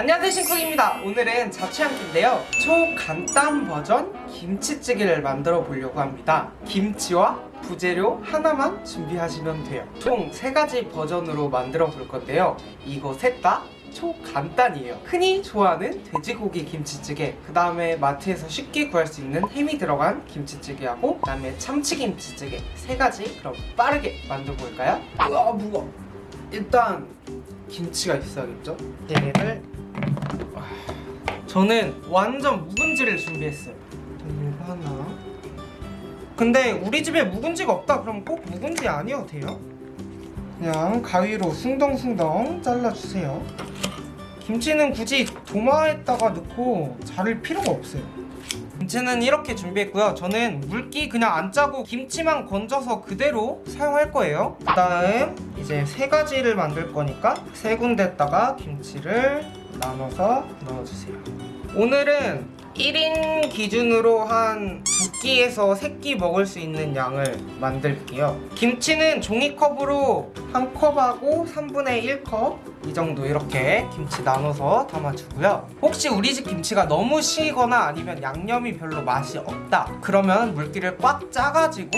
안녕하세요 신쿡입니다. 오늘은 자취한끼인데요. 초간단 버전 김치찌개를 만들어 보려고 합니다. 김치와 부재료 하나만 준비하시면 돼요. 총세 가지 버전으로 만들어 볼 건데요. 이거 셋다 초간단이에요. 흔히 좋아하는 돼지고기 김치찌개 그 다음에 마트에서 쉽게 구할 수 있는 햄이 들어간 김치찌개하고 그 다음에 참치김치찌개 세 가지 그럼 빠르게 만들어 볼까요? 우와 무거워. 일단 김치가 있어야겠죠? 얘를 와, 저는 완전 묵은지를 준비했어요. 이거 하나. 근데 우리 집에 묵은지가 없다. 그럼 꼭 묵은지 아니어도 돼요? 그냥 가위로 숭덩숭덩 잘라주세요. 김치는 굳이 도마에다가 넣고 자를 필요가 없어요. 김치는 이렇게 준비했고요. 저는 물기 그냥 안 짜고 김치만 건져서 그대로 사용할 거예요. 그 다음 이제 세 가지를 만들 거니까 세 군데다가 김치를 나눠서 넣어주세요. 오늘은 1인 기준으로 한두 끼에서 세끼 먹을 수 있는 양을 만들게요. 김치는 종이컵으로 한 컵하고 3분의 1컵 이 정도 이렇게 김치 나눠서 담아주고요. 혹시 우리 집 김치가 너무 시거나 아니면 양념이 별로 맛이 없다 그러면 물기를 꽉 짜가지고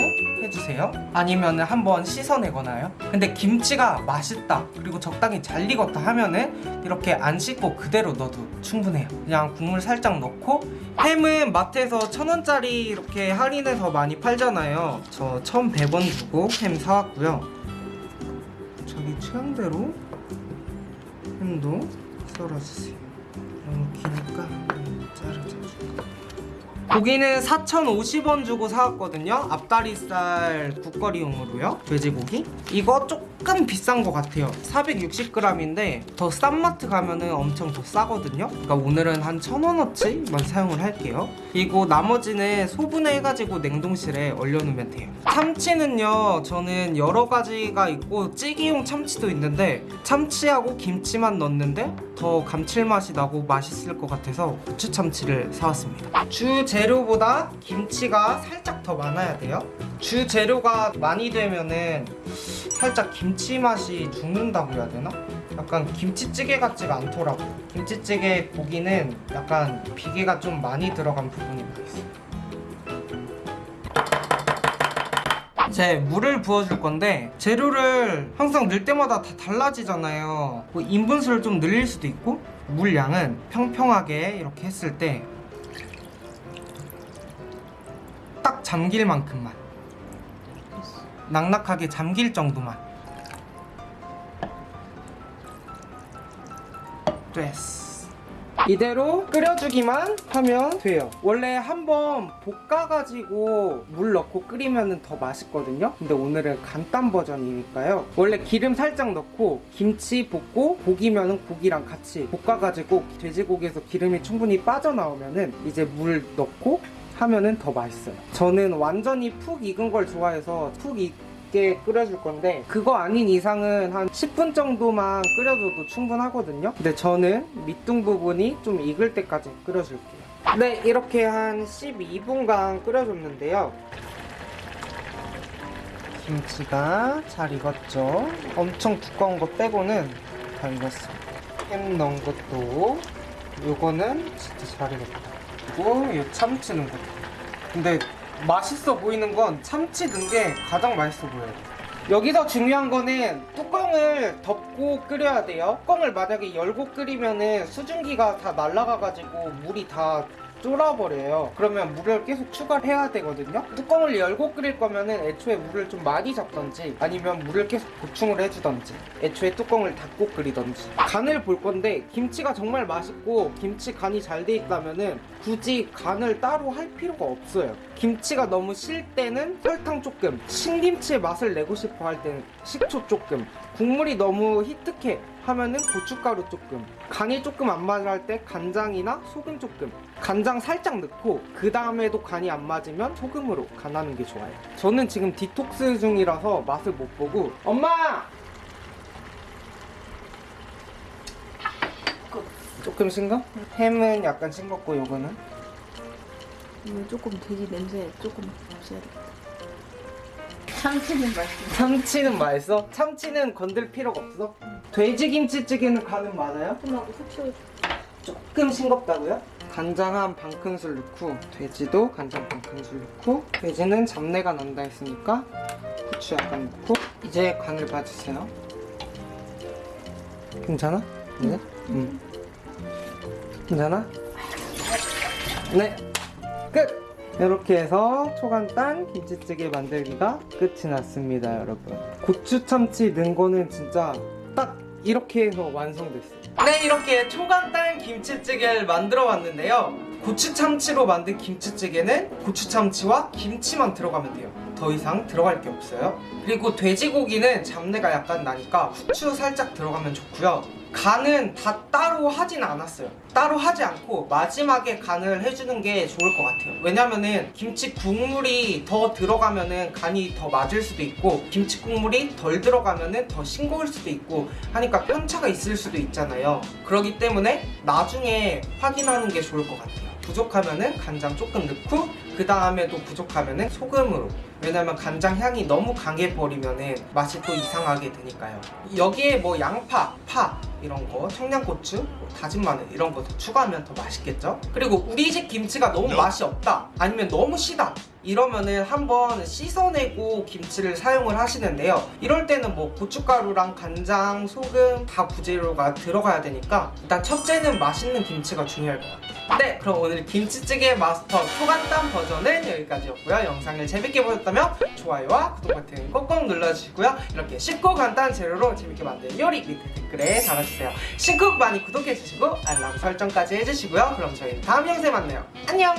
해주세요. 아니면 한번 씻어내거나요? 근데 김치가 맛있다 그리고 적당히 잘 익었다 하면은 이렇게 안 씻고 그대로 넣어도 충분해요. 그냥 국물 살짝 넣고 햄은 마트에서 천원짜리 이렇게 할인해서 많이 팔잖아요. 저 1100원 주고 햄 사왔고요. 자기 취향대로 햄도 썰어주세요. 너무 기니까 자르자줄까 고기는 4,050원 주고 사왔거든요. 앞다리살 국거리용으로요. 돼지고기? 이거 조금 비싼 것 같아요. 460g인데 더 싼 마트 가면 은 엄청 더 싸거든요. 그러니까 오늘은 한 1,000원어치만 사용을 할게요. 그리고 나머지는 소분해가지고 냉동실에 얼려놓으면 돼요. 참치는요 저는 여러 가지가 있고 찌개용 참치도 있는데 참치하고 김치만 넣는데 더 감칠맛이 나고 맛있을 것 같아서 고추 참치를 사왔습니다. 주재 료보다 김치가 살짝 더 많아야 돼요? 주 재료가 많이 되면은 살짝 김치 맛이 죽는다고 해야 되나? 약간 김치찌개 같지가 않더라고. 김치찌개 고기는 약간 비계가 좀 많이 들어간 부분이 많았어요. 이제 물을 부어줄 건데 재료를 항상 넣을 때마다 다 달라지잖아요. 뭐 인분수를 좀 늘릴 수도 있고 물 양은 평평하게 이렇게 했을 때 잠길 만큼만. 낙낙하게 잠길 정도만. 됐어. 이대로 끓여주기만 하면 돼요. 원래 한번 볶아가지고 물 넣고 끓이면 더 맛있거든요. 근데 오늘은 간단 버전이니까요. 원래 기름 살짝 넣고 김치 볶고 고기면은 고기랑 같이 볶아가지고 돼지고기에서 기름이 충분히 빠져나오면 은 이제 물 넣고 하면은 더 맛있어요. 저는 완전히 푹 익은 걸 좋아해서 푹 익게 끓여줄 건데 그거 아닌 이상은 한 10분 정도만 끓여줘도 충분하거든요. 근데 저는 밑둥 부분이 좀 익을 때까지 끓여줄게요. 네 이렇게 한 12분간 끓여줬는데요. 김치가 잘 익었죠? 엄청 두꺼운 거 빼고는 다 익었어요. 햄 넣은 것도 요거는 진짜 잘 익었다 그리고 이 참치 넣은 것도 근데 맛있어 보이는 건 참치 넣은 게 가장 맛있어 보여요. 여기서 중요한 거는 뚜껑을 덮고 끓여야 돼요. 뚜껑을 만약에 열고 끓이면은 수증기가 다 날아가가지고 물이 다 쫄아버려요. 그러면 물을 계속 추가를 해야 되거든요. 뚜껑을 열고 끓일 거면 은 애초에 물을 좀 많이 잡던지 아니면 물을 계속 보충을 해주던지 애초에 뚜껑을 닫고 끓이던지. 간을 볼 건데 김치가 정말 맛있고 김치 간이 잘 돼 있다면 은 굳이 간을 따로 할 필요가 없어요. 김치가 너무 실 때는 설탕 조금 신김치의 맛을 내고 싶어 할 때는 식초 조금. 국물이 너무 희특해 하면은 고춧가루 조금 간이 조금 안 맞을 때 간장이나 소금 조금 간장 살짝 넣고 그 다음에도 간이 안 맞으면 소금으로 간하는 게 좋아요 저는 지금 디톡스 중이라서 맛을 못 보고 엄마! 조금 싱거? 햄은 약간 싱겁고 요거는 이거 조금 돼지 냄새 조금 없애야 돼. 참치는 맛있어. 참치는 맛있어? 참치는 건들 필요가 없어? 돼지 김치찌개는 간은 많아요? 조금하고 후추 조금 싱겁다고요? 간장 한 반 큰술 넣고 돼지도 간장 반 큰술 넣고 돼지는 잡내가 난다 했으니까 후추 약간 넣고 이제 간을 봐주세요 괜찮아? 네? 음. 괜찮아? 네 끝! 이렇게 해서 초간단 김치찌개 만들기가 끝이 났습니다 여러분 고추 참치 넣은 거는 진짜 딱 이렇게 해서 완성됐어요. 네 이렇게 초간단 김치찌개를 만들어 봤는데요. 고추 참치로 만든 김치찌개는 고추 참치와 김치만 들어가면 돼요. 더 이상 들어갈 게 없어요. 그리고 돼지고기는 잡내가 약간 나니까 후추 살짝 들어가면 좋고요 간은 다 따로 하진 않았어요. 따로 하지 않고 마지막에 간을 해주는 게 좋을 것 같아요. 왜냐면은 김치 국물이 더 들어가면은 간이 더 맞을 수도 있고 김치 국물이 덜 들어가면은 더 싱거울 수도 있고 하니까 편차가 있을 수도 있잖아요. 그렇기 때문에 나중에 확인하는 게 좋을 것 같아요. 부족하면은 간장 조금 넣고 그 다음에도 부족하면은 소금으로 왜냐면 간장 향이 너무 강해 버리면은 맛이 또 이상하게 되니까요. 여기에 뭐 양파, 파 이런 거 청양고추, 뭐 다진 마늘 이런 거 더 추가하면 더 맛있겠죠? 그리고 우리 집 김치가 너무 맛이 없다 아니면 너무 시다 이러면은 한번 씻어내고 김치를 사용을 하시는데요. 이럴 때는 뭐 고춧가루랑 간장, 소금 다 부재료가 들어가야 되니까 일단 첫째는 맛있는 김치가 중요할 것 같아요. 네 그럼 오늘 김치찌개 마스터 초간단 버전은 여기까지였고요. 영상을 재밌게 보 셨다면 좋아요와 구독 버튼 꼭꼭 눌러주시고요. 이렇게 쉽고 간단한 재료로 재밌게 만든 요리 밑에 댓글에 달아주세요. 신쿡 많이 구독해주시고 알람 설정까지 해주시고요. 그럼 저희는 다음 영상에 만나요. 안녕